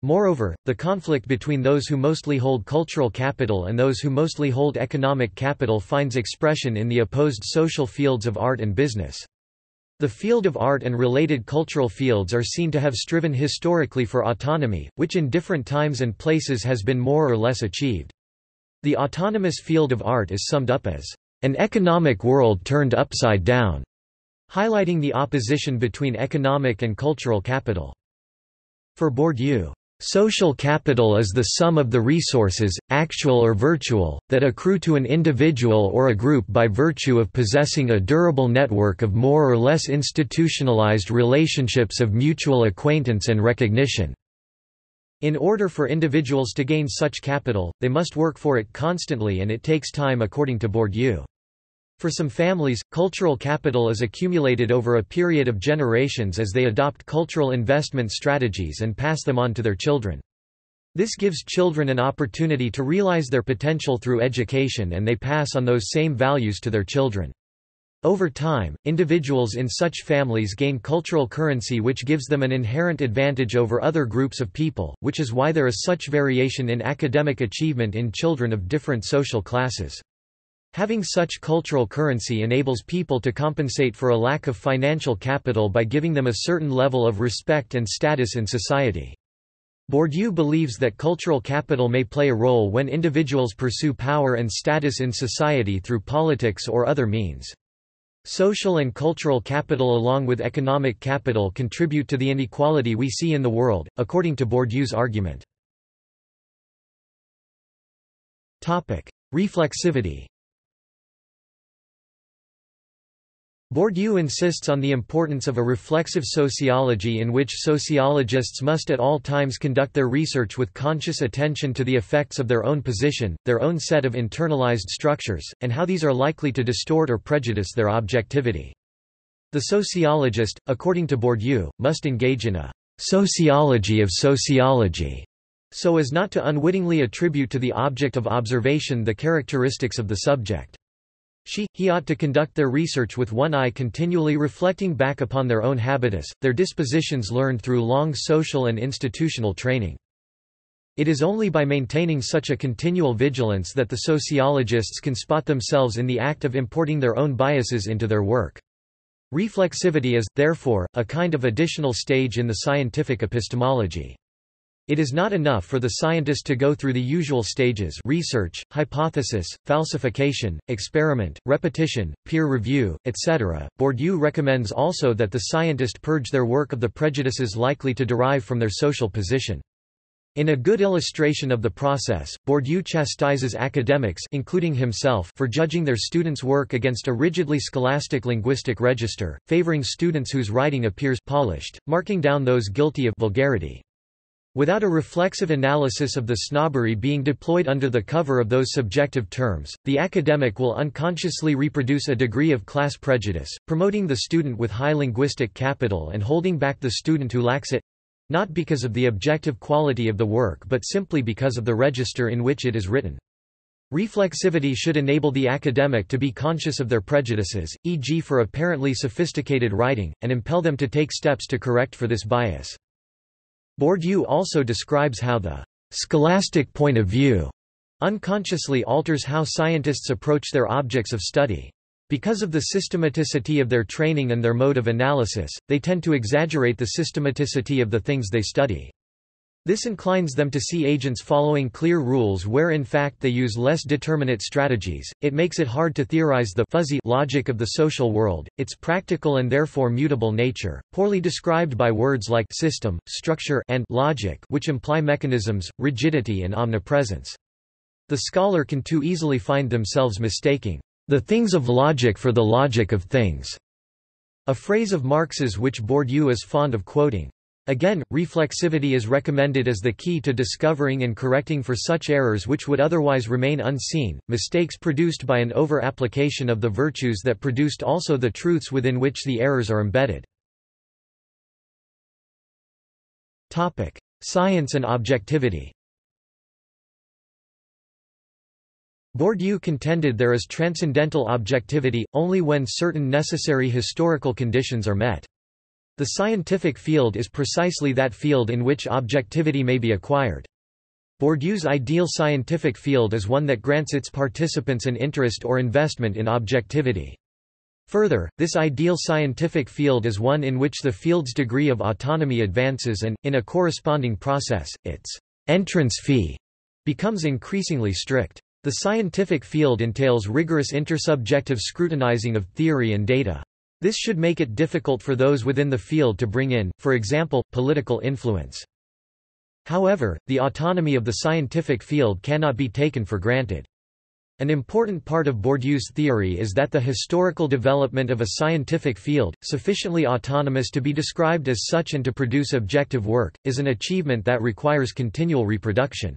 Moreover, the conflict between those who mostly hold cultural capital and those who mostly hold economic capital finds expression in the opposed social fields of art and business. The field of art and related cultural fields are seen to have striven historically for autonomy, which in different times and places has been more or less achieved. The autonomous field of art is summed up as an economic world turned upside down, highlighting the opposition between economic and cultural capital. For Bourdieu, Social capital is the sum of the resources, actual or virtual, that accrue to an individual or a group by virtue of possessing a durable network of more or less institutionalized relationships of mutual acquaintance and recognition. In order for individuals to gain such capital, they must work for it constantly and it takes time according to Bourdieu. For some families, cultural capital is accumulated over a period of generations as they adopt cultural investment strategies and pass them on to their children. This gives children an opportunity to realize their potential through education and they pass on those same values to their children. Over time, individuals in such families gain cultural currency which gives them an inherent advantage over other groups of people, which is why there is such variation in academic achievement in children of different social classes. Having such cultural currency enables people to compensate for a lack of financial capital by giving them a certain level of respect and status in society. Bourdieu believes that cultural capital may play a role when individuals pursue power and status in society through politics or other means. Social and cultural capital along with economic capital contribute to the inequality we see in the world, according to Bourdieu's argument. Reflexivity Bourdieu insists on the importance of a reflexive sociology in which sociologists must at all times conduct their research with conscious attention to the effects of their own position, their own set of internalized structures, and how these are likely to distort or prejudice their objectivity. The sociologist, according to Bourdieu, must engage in a sociology of sociology, so as not to unwittingly attribute to the object of observation the characteristics of the subject. She, he ought to conduct their research with one eye continually reflecting back upon their own habitus, their dispositions learned through long social and institutional training. It is only by maintaining such a continual vigilance that the sociologists can spot themselves in the act of importing their own biases into their work. Reflexivity is, therefore, a kind of additional stage in the scientific epistemology. It is not enough for the scientist to go through the usual stages research, hypothesis, falsification, experiment, repetition, peer review, etc. Bourdieu recommends also that the scientist purge their work of the prejudices likely to derive from their social position. In a good illustration of the process, Bourdieu chastises academics including himself for judging their students' work against a rigidly scholastic linguistic register, favoring students whose writing appears polished, marking down those guilty of vulgarity. Without a reflexive analysis of the snobbery being deployed under the cover of those subjective terms, the academic will unconsciously reproduce a degree of class prejudice, promoting the student with high linguistic capital and holding back the student who lacks it—not because of the objective quality of the work but simply because of the register in which it is written. Reflexivity should enable the academic to be conscious of their prejudices, e.g. for apparently sophisticated writing, and impel them to take steps to correct for this bias. Bourdieu also describes how the scholastic point of view unconsciously alters how scientists approach their objects of study. Because of the systematicity of their training and their mode of analysis, they tend to exaggerate the systematicity of the things they study. This inclines them to see agents following clear rules where in fact they use less determinate strategies. It makes it hard to theorize the fuzzy logic of the social world, its practical and therefore mutable nature, poorly described by words like system, structure, and logic, which imply mechanisms, rigidity, and omnipresence. The scholar can too easily find themselves mistaking the things of logic for the logic of things, a phrase of Marx's which Bourdieu is fond of quoting. Again, reflexivity is recommended as the key to discovering and correcting for such errors which would otherwise remain unseen, mistakes produced by an over-application of the virtues that produced also the truths within which the errors are embedded. Science and objectivity Bourdieu contended there is transcendental objectivity, only when certain necessary historical conditions are met. The scientific field is precisely that field in which objectivity may be acquired. Bourdieu's ideal scientific field is one that grants its participants an interest or investment in objectivity. Further, this ideal scientific field is one in which the field's degree of autonomy advances and, in a corresponding process, its entrance fee becomes increasingly strict. The scientific field entails rigorous intersubjective scrutinizing of theory and data. This should make it difficult for those within the field to bring in, for example, political influence. However, the autonomy of the scientific field cannot be taken for granted. An important part of Bourdieu's theory is that the historical development of a scientific field, sufficiently autonomous to be described as such and to produce objective work, is an achievement that requires continual reproduction.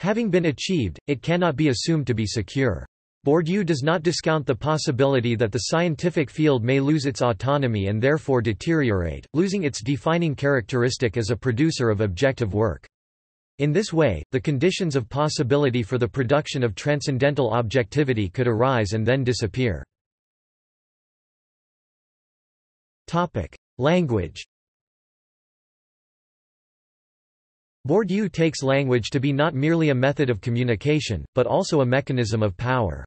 Having been achieved, it cannot be assumed to be secure. Bourdieu does not discount the possibility that the scientific field may lose its autonomy and therefore deteriorate, losing its defining characteristic as a producer of objective work. In this way, the conditions of possibility for the production of transcendental objectivity could arise and then disappear. Language Bourdieu takes language to be not merely a method of communication, but also a mechanism of power.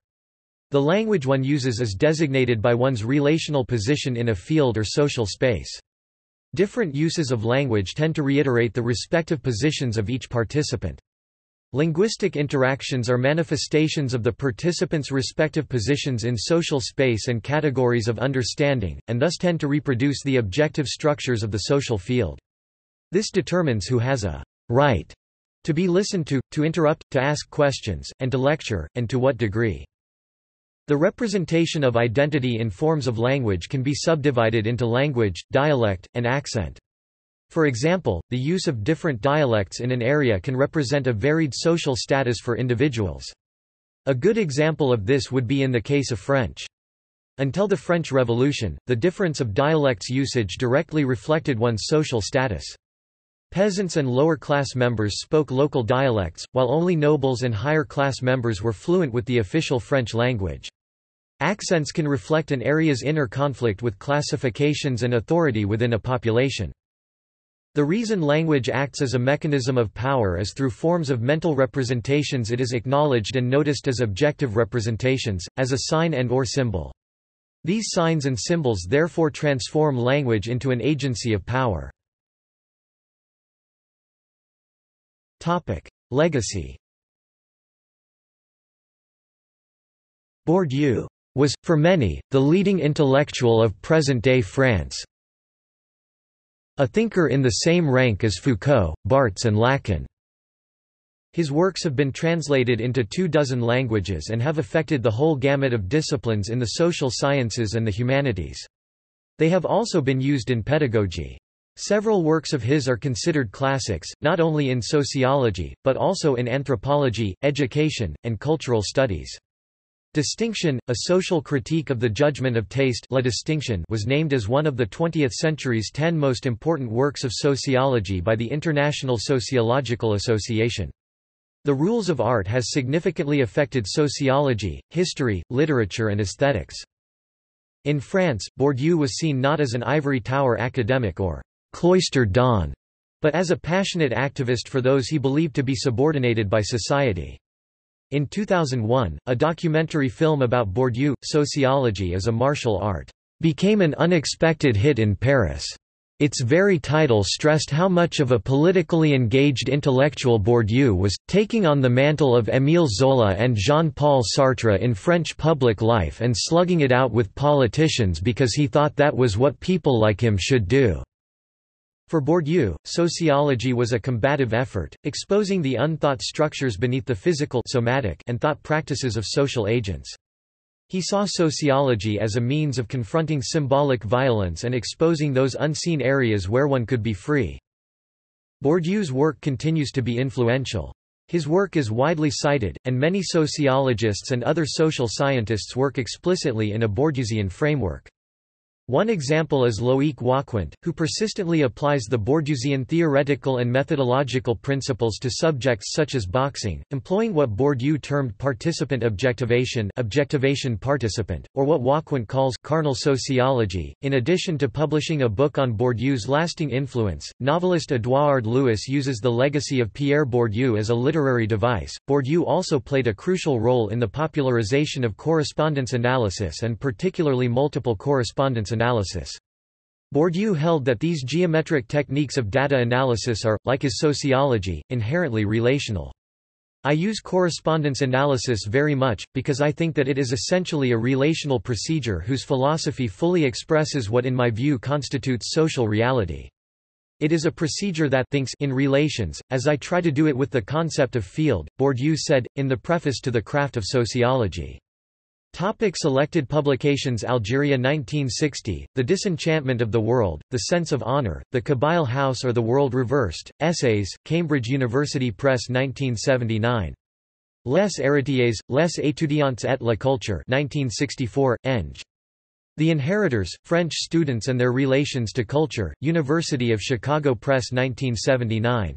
The language one uses is designated by one's relational position in a field or social space. Different uses of language tend to reiterate the respective positions of each participant. Linguistic interactions are manifestations of the participants' respective positions in social space and categories of understanding, and thus tend to reproduce the objective structures of the social field. This determines who has a right to be listened to, to interrupt, to ask questions, and to lecture, and to what degree. The representation of identity in forms of language can be subdivided into language, dialect, and accent. For example, the use of different dialects in an area can represent a varied social status for individuals. A good example of this would be in the case of French. Until the French Revolution, the difference of dialects usage directly reflected one's social status. Peasants and lower-class members spoke local dialects, while only nobles and higher-class members were fluent with the official French language. Accents can reflect an area's inner conflict with classifications and authority within a population. The reason language acts as a mechanism of power is through forms of mental representations it is acknowledged and noticed as objective representations, as a sign and or symbol. These signs and symbols therefore transform language into an agency of power. Legacy Bourdieu was, for many, the leading intellectual of present-day France. A thinker in the same rank as Foucault, Barthes and Lacan. His works have been translated into two dozen languages and have affected the whole gamut of disciplines in the social sciences and the humanities. They have also been used in pedagogy. Several works of his are considered classics, not only in sociology, but also in anthropology, education, and cultural studies. Distinction, a social critique of the judgment of taste La Distinction was named as one of the 20th century's ten most important works of sociology by the International Sociological Association. The rules of art has significantly affected sociology, history, literature and aesthetics. In France, Bourdieu was seen not as an ivory tower academic or cloistered don, but as a passionate activist for those he believed to be subordinated by society. In 2001, a documentary film about Bourdieu, Sociology as a Martial Art, became an unexpected hit in Paris. Its very title stressed how much of a politically engaged intellectual Bourdieu was, taking on the mantle of Émile Zola and Jean-Paul Sartre in French public life and slugging it out with politicians because he thought that was what people like him should do. For Bourdieu, sociology was a combative effort, exposing the unthought structures beneath the physical somatic and thought practices of social agents. He saw sociology as a means of confronting symbolic violence and exposing those unseen areas where one could be free. Bourdieu's work continues to be influential. His work is widely cited, and many sociologists and other social scientists work explicitly in a Bourdieusian framework. One example is Loïc Wacquant, who persistently applies the Bourdieusian theoretical and methodological principles to subjects such as boxing, employing what Bourdieu termed participant objectivation, objectivation participant, or what Wacquant calls carnal sociology. In addition to publishing a book on Bourdieu's lasting influence, novelist Édouard Louis uses the legacy of Pierre Bourdieu as a literary device. Bourdieu also played a crucial role in the popularization of correspondence analysis and particularly multiple correspondence analysis analysis. Bourdieu held that these geometric techniques of data analysis are, like his sociology, inherently relational. I use correspondence analysis very much, because I think that it is essentially a relational procedure whose philosophy fully expresses what in my view constitutes social reality. It is a procedure that thinks in relations, as I try to do it with the concept of field, Bourdieu said, in the preface to The Craft of Sociology. Topic selected publications Algeria 1960, The Disenchantment of the World, The Sense of Honor, The Kabyle House or the World Reversed, Essays, Cambridge University Press 1979. Les héritiers, les étudiants et la culture 1964, Eng. The Inheritors, French Students and Their Relations to Culture, University of Chicago Press 1979.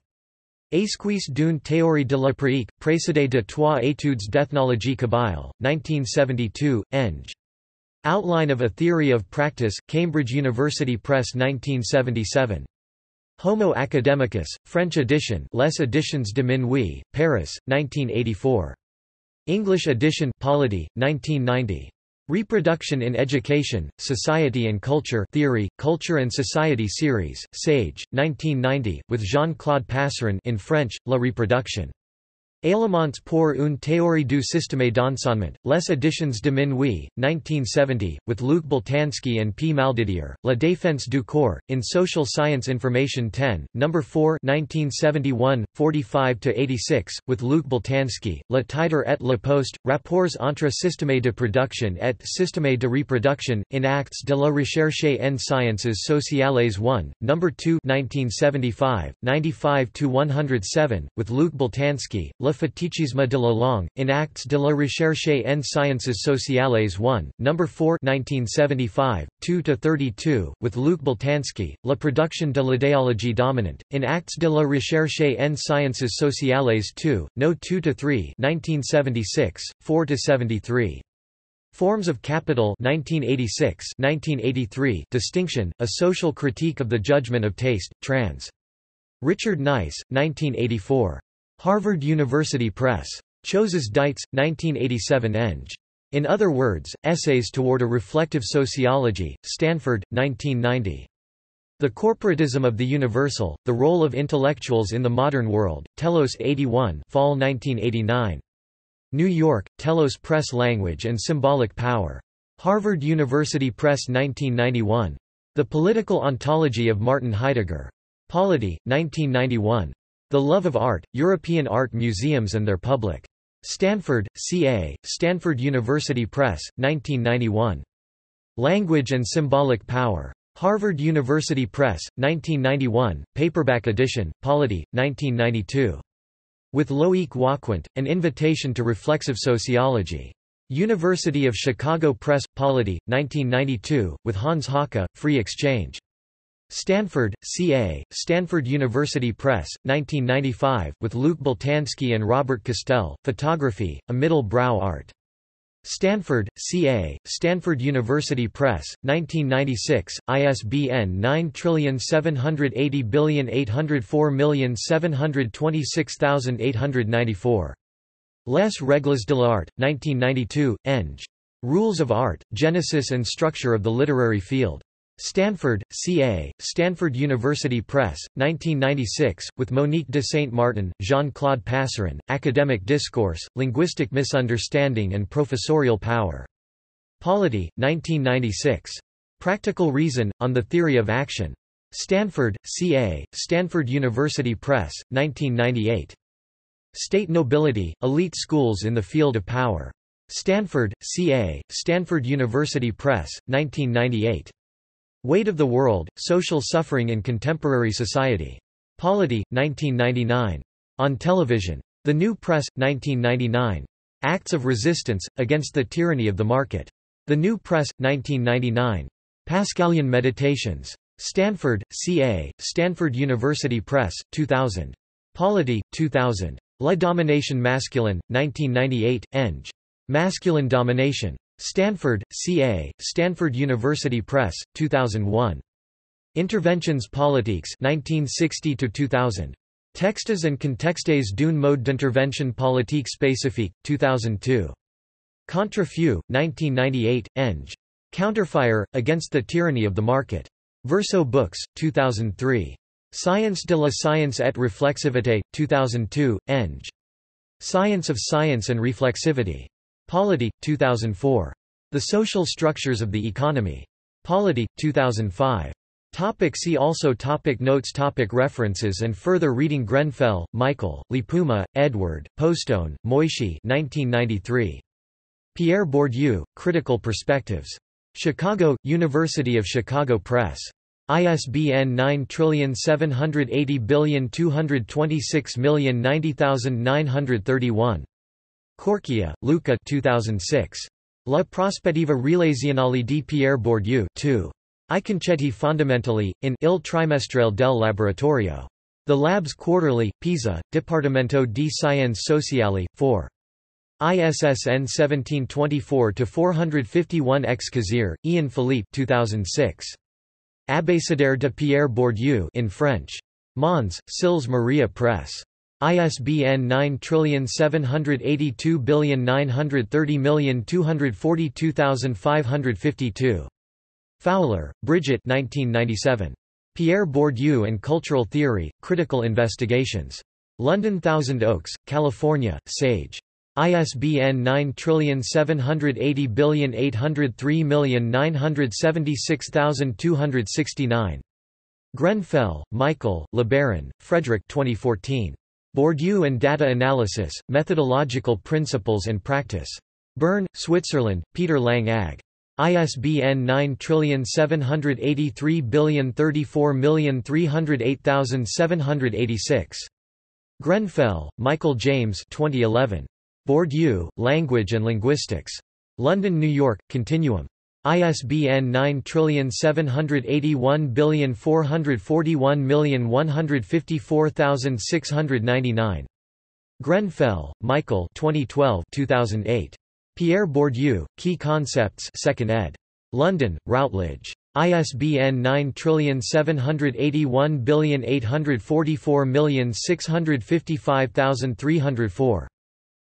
Esquisse d'une théorie de la pratique, précédée de trois études d'ethnologie kabyle, 1972, Eng. Outline of a Theory of Practice, Cambridge University Press 1977. Homo Academicus, French edition Les Editions de Minuit, Paris, 1984. English edition Polity, 1990. Reproduction in Education, Society and Culture Theory, Culture and Society Series, Sage, 1990, with Jean-Claude Passeron in French, La Reproduction. Éléments pour une théorie du système d'enseignement, Les Editions de Minuit, 1970, with Luc Boltanski and P. Maldidier, La défense du corps, in Social Science Information 10, No. 4 1971, 45–86, with Luc Boltanski, Le Titre et le Poste, Rapports entre système de production et système de reproduction, in Actes de la Recherche en Sciences Sociales 1, No. 2 1975, 95–107, with Luc Boltanski, Le Fétichisme de la langue, in Actes de la Recherche en Sciences Sociales 1, No. 4 1975, 2–32, with Luc Boltanski, La production de l'idéologie dominante, in Actes de la Recherche en Sciences Sociales 2, No. 2–3 1976, 4–73. Forms of Capital 1986 1983 Distinction, A Social Critique of the Judgment of Taste, trans. Richard Nice, 1984. Harvard University Press. Choses Dites, 1987 Eng. In other words, Essays Toward a Reflective Sociology, Stanford, 1990. The Corporatism of the Universal, The Role of Intellectuals in the Modern World, Telos 81 Fall 1989. New York, Telos Press Language and Symbolic Power. Harvard University Press 1991. The Political Ontology of Martin Heidegger. Polity, 1991. The Love of Art, European Art Museums and Their Public. Stanford, CA, Stanford University Press, 1991. Language and Symbolic Power. Harvard University Press, 1991, paperback edition, Polity, 1992. With Loic Wacquant, An Invitation to Reflexive Sociology. University of Chicago Press, Polity, 1992, with Hans Haacke, Free Exchange. Stanford, CA, Stanford University Press, 1995, with Luc Boltanski and Robert Castel, Photography, A Middle Brow Art. Stanford, CA, Stanford University Press, 1996, ISBN 9780804726894. Les Règles de l'Art, 1992, Eng. Rules of Art, Genesis and Structure of the Literary Field. Stanford, CA, Stanford University Press, 1996, with Monique de Saint-Martin, Jean-Claude Passeron, Academic Discourse, Linguistic Misunderstanding and Professorial Power. Polity, 1996. Practical Reason, on the Theory of Action. Stanford, CA, Stanford University Press, 1998. State Nobility, Elite Schools in the Field of Power. Stanford, CA, Stanford University Press, 1998. Weight of the World, Social Suffering in Contemporary Society. Polity, 1999. On Television. The New Press, 1999. Acts of Resistance, Against the Tyranny of the Market. The New Press, 1999. Pascalian Meditations. Stanford, CA, Stanford University Press, 2000. Polity, 2000. La Domination Masculine, 1998, Eng. Masculine Domination. Stanford, CA, Stanford University Press, 2001. Interventions politiques 1960 2000. Textes and contextes d'une mode d'intervention politique spécifique, 2002. Contrefeu, 1998, Eng. Counterfire, Against the Tyranny of the Market. Verso Books, 2003. Science de la science et reflexivité, 2002, Eng. Science of Science and Reflexivity. Polity, 2004. The Social Structures of the Economy. Polity, 2005. Topic see also topic Notes topic References and further reading Grenfell, Michael, Lipuma, Edward, Postone, Moishe 1993. Pierre Bourdieu, Critical Perspectives. Chicago, University of Chicago Press. ISBN 9780226090931. Corchia, Luca 2006. La prospettiva relazionale di Pierre Bourdieu 2. I concetti fondamentali, in Il trimestre del laboratorio. The Labs Quarterly, Pisa, Dipartimento di Scienze Sociali, 4. ISSN 1724-451 X. Kazir, Ian Philippe 2006. Abécédaire de Pierre Bourdieu in French. Mons, Sils Maria Press. ISBN 9782930242552. Fowler, Bridget 1997. Pierre Bourdieu and Cultural Theory, Critical Investigations. London Thousand Oaks, California, Sage. ISBN 9780803976269. Grenfell, Michael, LeBaron, Frederick 2014. Bourdieu and Data Analysis, Methodological Principles and Practice. Bern, Switzerland, Peter Lang AG. ISBN 9783034308786. Grenfell, Michael James 2011. Bourdieu, Language and Linguistics. London, New York, Continuum. ISBN 9781441154699. Grenfell, Michael 2012 2008. Pierre Bourdieu, Key Concepts 2nd ed. London, Routledge. ISBN 9781844655304.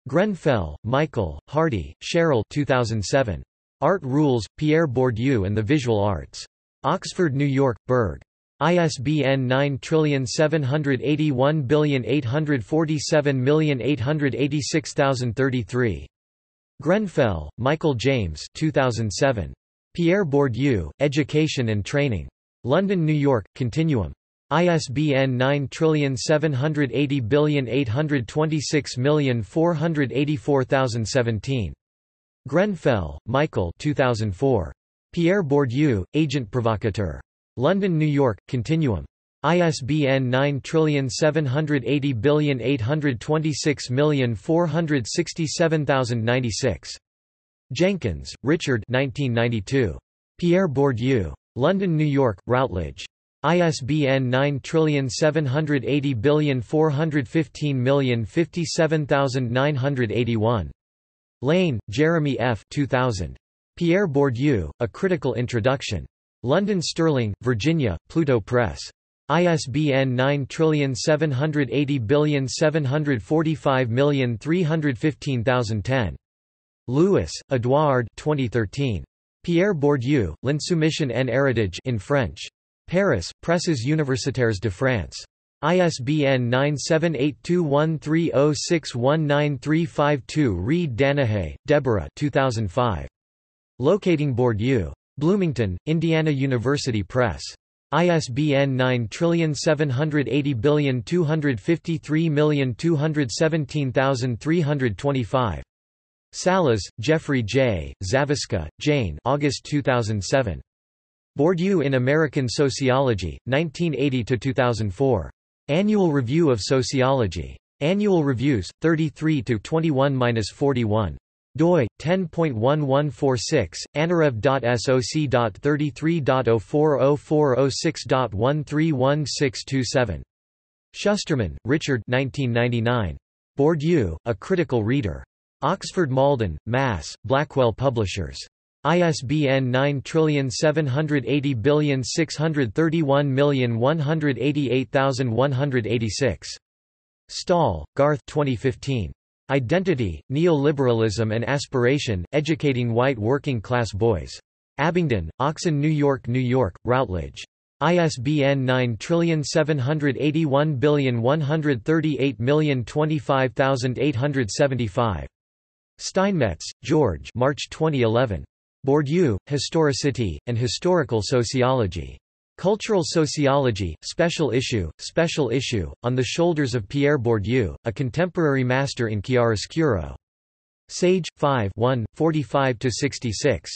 Grenfell, Michael, Hardy, Cheryl 2007. Art Rules, Pierre Bourdieu and the Visual Arts. Oxford, New York, Berg. ISBN 9781847886033. Grenfell, Michael James 2007. Pierre Bourdieu, Education and Training. London, New York, Continuum. ISBN 9780826484017. Grenfell, Michael 2004. Pierre Bourdieu, Agent Provocateur. London, New York, Continuum. ISBN 9780826467096. Jenkins, Richard 1992. Pierre Bourdieu. London, New York, Routledge. ISBN 9780415057981. Lane, Jeremy F. 2000. Pierre Bourdieu, A Critical Introduction. London Sterling, Virginia, Pluto Press. ISBN 9780745315010. Louis, Edouard 2013. Pierre Bourdieu, L'insoumission en héritage in French. Paris, Presses Universitaires de France. ISBN 9782130619352 Reid Danahay, Deborah 2005. Locating Bourdieu. Bloomington, Indiana University Press. ISBN 9780253217325. Sallaz, Jeffrey J., Zavisca, Jane August 2007. Bourdieu in American Sociology, 1980–2004. Annual Review of Sociology. Annual Reviews, 33–21–41 doi 10.1146 anarev.soc.33.0404006.131627 Shusterman, Richard 1999 Bourdieu, A Critical Reader. Oxford Malden, Mass., Blackwell Publishers. ISBN 9780631188186. Stahl, Garth 2015. Identity, Neoliberalism and Aspiration, Educating White Working Class Boys. Abingdon, Oxon New York New York, Routledge. ISBN 9781138025875. Steinmetz, George March 2011. Bourdieu, Historicity, and Historical Sociology. Cultural Sociology, Special Issue, Special Issue, On the Shoulders of Pierre Bourdieu, a Contemporary Master in Chiaroscuro. Sage, 5 1, 45–66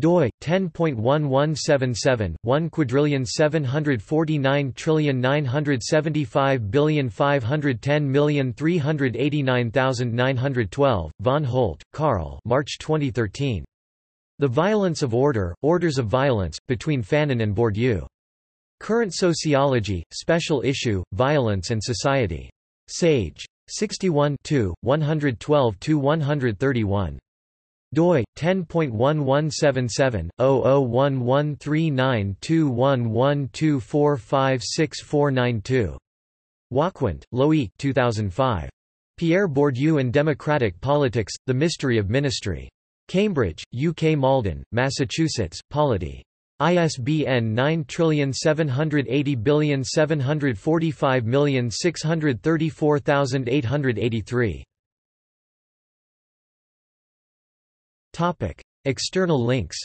doi 10.1177 1 quadrillion 749 trillion 975 billion 510 million 389912 von Holt Karl March 2013 The Violence of Order Orders of Violence between Fanon and Bourdieu Current Sociology, Special Issue, Violence and Society. Sage. 61 112–131 doi 10.1177/0011392112456492. Wacquant, Loic 2005. Pierre Bourdieu and Democratic Politics: The Mystery of Ministry. Cambridge, UK Malden, Massachusetts, Polity. ISBN 9780745634883. Topic: External links.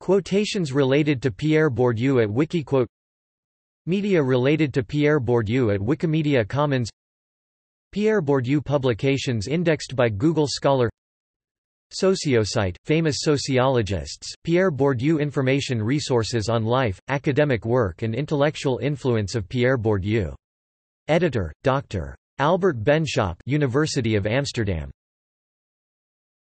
Quotations related to Pierre Bourdieu at Wikiquote Media related to Pierre Bourdieu at Wikimedia Commons Pierre Bourdieu publications indexed by Google Scholar Sociosite, famous sociologists, Pierre Bourdieu Information resources on life, academic work and intellectual influence of Pierre Bourdieu. Editor, Dr. Albert Benschop University of Amsterdam